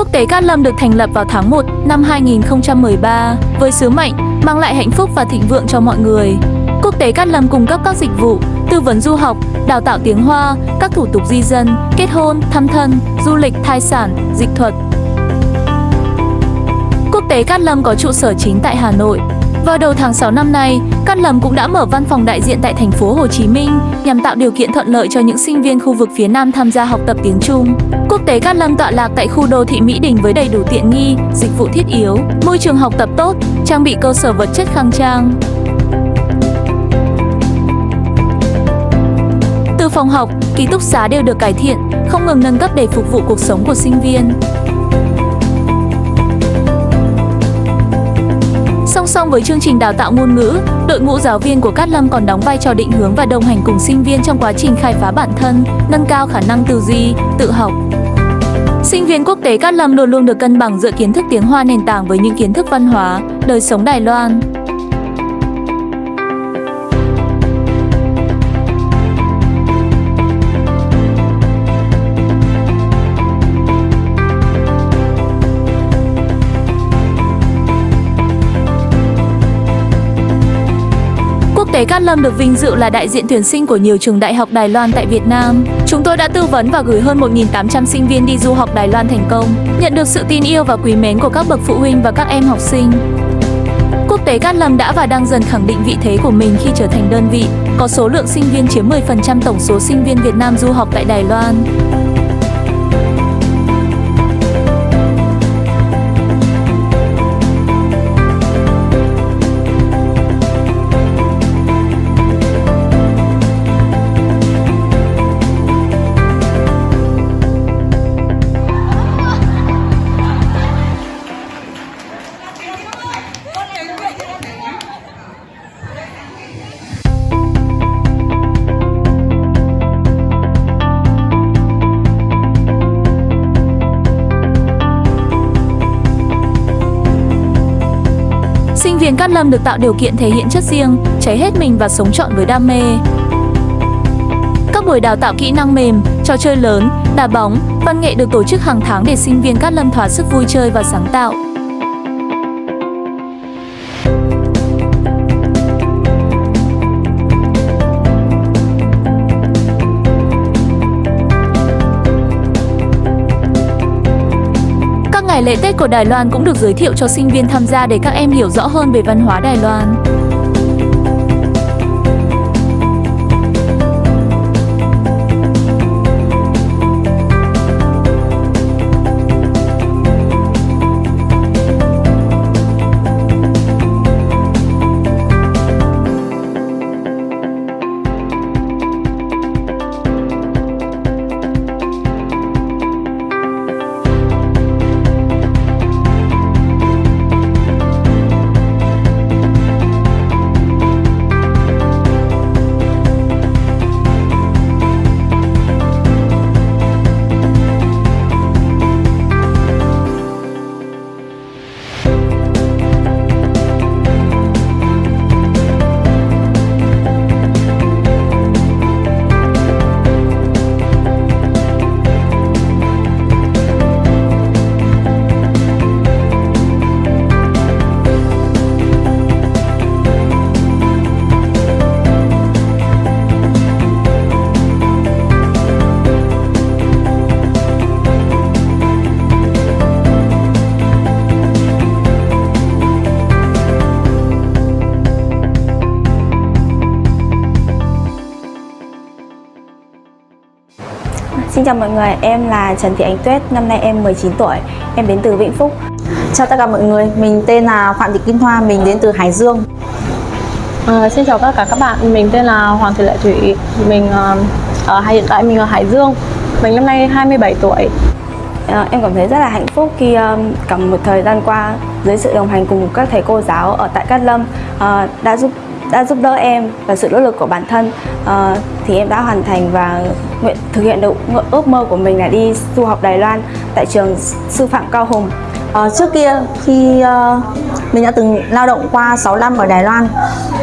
Quốc tế Cát Lâm được thành lập vào tháng 1 năm 2013 với sứ mệnh mang lại hạnh phúc và thịnh vượng cho mọi người. Quốc tế Cát Lâm cung cấp các dịch vụ tư vấn du học, đào tạo tiếng Hoa, các thủ tục di dân, kết hôn, thăm thân, du lịch, thai sản, dịch thuật. Quốc tế Cát Lâm có trụ sở chính tại Hà Nội. Vào đầu tháng 6 năm nay, Cát Lâm cũng đã mở văn phòng đại diện tại thành phố Hồ Chí Minh nhằm tạo điều kiện thuận lợi cho những sinh viên khu vực phía Nam tham gia học tập tiếng Trung. Quốc tế Cát Lâm tọa lạc tại khu đô thị Mỹ Đình với đầy đủ tiện nghi, dịch vụ thiết yếu, môi trường học tập tốt, trang bị cơ sở vật chất khang trang. Từ phòng học, ký túc xá đều được cải thiện, không ngừng nâng cấp để phục vụ cuộc sống của sinh viên. Song với chương trình đào tạo ngôn ngữ, đội ngũ giáo viên của Cát Lâm còn đóng vai trò định hướng và đồng hành cùng sinh viên trong quá trình khai phá bản thân, nâng cao khả năng tư duy, tự học. Sinh viên quốc tế Cát Lâm luôn luôn được cân bằng giữa kiến thức tiếng Hoa nền tảng với những kiến thức văn hóa, đời sống Đài Loan. Tế Cát Lâm được vinh dự là đại diện tuyển sinh của nhiều trường đại học Đài Loan tại Việt Nam. Chúng tôi đã tư vấn và gửi hơn 1.800 sinh viên đi du học Đài Loan thành công, nhận được sự tin yêu và quý mến của các bậc phụ huynh và các em học sinh. Quốc tế Cát Lâm đã và đang dần khẳng định vị thế của mình khi trở thành đơn vị có số lượng sinh viên chiếm 10% tổng số sinh viên Việt Nam du học tại Đài Loan. Viên Cát Lâm được tạo điều kiện thể hiện chất riêng, cháy hết mình và sống trọn với đam mê. Các buổi đào tạo kỹ năng mềm, trò chơi lớn, đá bóng, văn nghệ được tổ chức hàng tháng để sinh viên Cát Lâm thỏa sức vui chơi và sáng tạo. Ngày lễ Tết của Đài Loan cũng được giới thiệu cho sinh viên tham gia để các em hiểu rõ hơn về văn hóa Đài Loan. Xin chào mọi người, em là Trần Thị Ánh Tuyết, năm nay em 19 tuổi, em đến từ Vĩnh Phúc. Chào tất cả mọi người, mình tên là Phạm Thị Kim Thoa, mình đến từ Hải Dương. À, xin chào tất cả các bạn, mình tên là Hoàng Thị Lệ Thủy, mình uh, ở hiện tại mình ở Hải Dương, mình năm nay 27 tuổi. À, em cảm thấy rất là hạnh phúc khi um, cả một thời gian qua dưới sự đồng hành cùng các thầy cô giáo ở tại Cát Lâm uh, đã giúp đã giúp đỡ em và sự nỗ lực của bản thân uh, thì em đã hoàn thành và nguyện thực hiện được ước mơ của mình là đi du học Đài Loan tại trường sư phạm Cao Hùng. À, trước kia khi uh, mình đã từng lao động qua 6 năm ở Đài Loan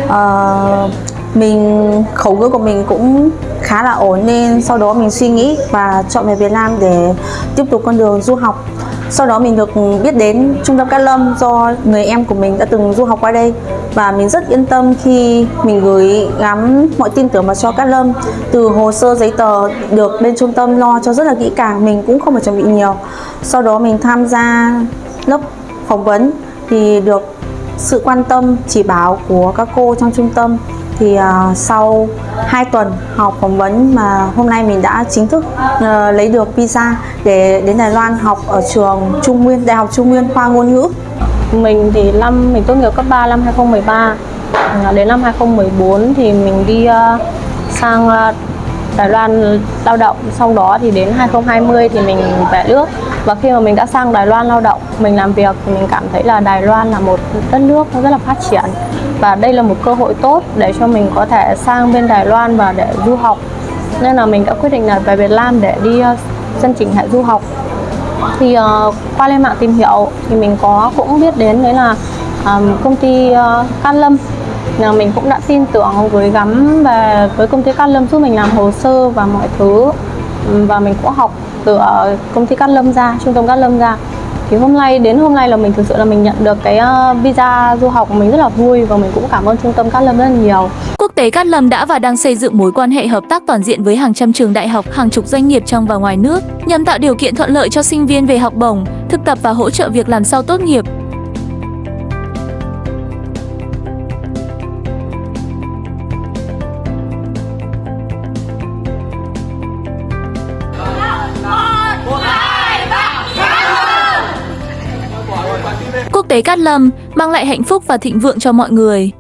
uh, mình khẩu ngữ của mình cũng khá là ổn nên sau đó mình suy nghĩ và chọn về Việt Nam để tiếp tục con đường du học sau đó mình được biết đến trung tâm Cát Lâm do người em của mình đã từng du học qua đây. Và mình rất yên tâm khi mình gửi gắm mọi tin tưởng vào cho Cát Lâm. Từ hồ sơ giấy tờ được bên trung tâm lo cho rất là kỹ càng, mình cũng không phải chuẩn bị nhiều. Sau đó mình tham gia lớp phỏng vấn thì được sự quan tâm, chỉ bảo của các cô trong trung tâm thì uh, sau 2 tuần học phỏng vấn mà hôm nay mình đã chính thức uh, lấy được visa để đến Đài Loan học ở trường Trung Nguyên Đại học Trung Nguyên khoa ngôn ngữ. Mình thì năm mình tốt nghiệp cấp 3 năm 2013 ờ, Đến năm 2014 thì mình đi uh, sang uh, Đài Loan lao động. Sau đó thì đến 2020 thì mình về nước. Và khi mà mình đã sang Đài Loan lao động Mình làm việc thì mình cảm thấy là Đài Loan là một đất nước nó rất là phát triển. Và đây là một cơ hội tốt để cho mình có thể sang bên Đài Loan và để du học. Nên là mình đã quyết định là về Việt Nam để đi ờ, 申 chỉnh hệ du học. Thì uh, qua lên mạng tìm hiểu thì mình có cũng biết đến đấy là um, công ty uh, Can Lâm. Là mình cũng đã tin tưởng gửi gắm về với công ty Can Lâm giúp mình làm hồ sơ và mọi thứ. Và mình cũng học từ ở công ty Cát Lâm ra trung tâm Cát Lâm ra thì hôm nay đến hôm nay là mình thực sự là mình nhận được cái ờ, visa du học mình rất là vui và mình cũng cảm ơn trung tâm Cát Lâm rất là nhiều Quốc tế Cát Lâm đã và đang xây dựng mối quan hệ hợp tác toàn diện với hàng trăm trường đại học, hàng chục doanh nghiệp trong và ngoài nước nhằm tạo điều kiện thuận lợi cho sinh viên về học bổng, thực tập và hỗ trợ việc làm sau tốt nghiệp. Quốc tế Cát Lâm mang lại hạnh phúc và thịnh vượng cho mọi người.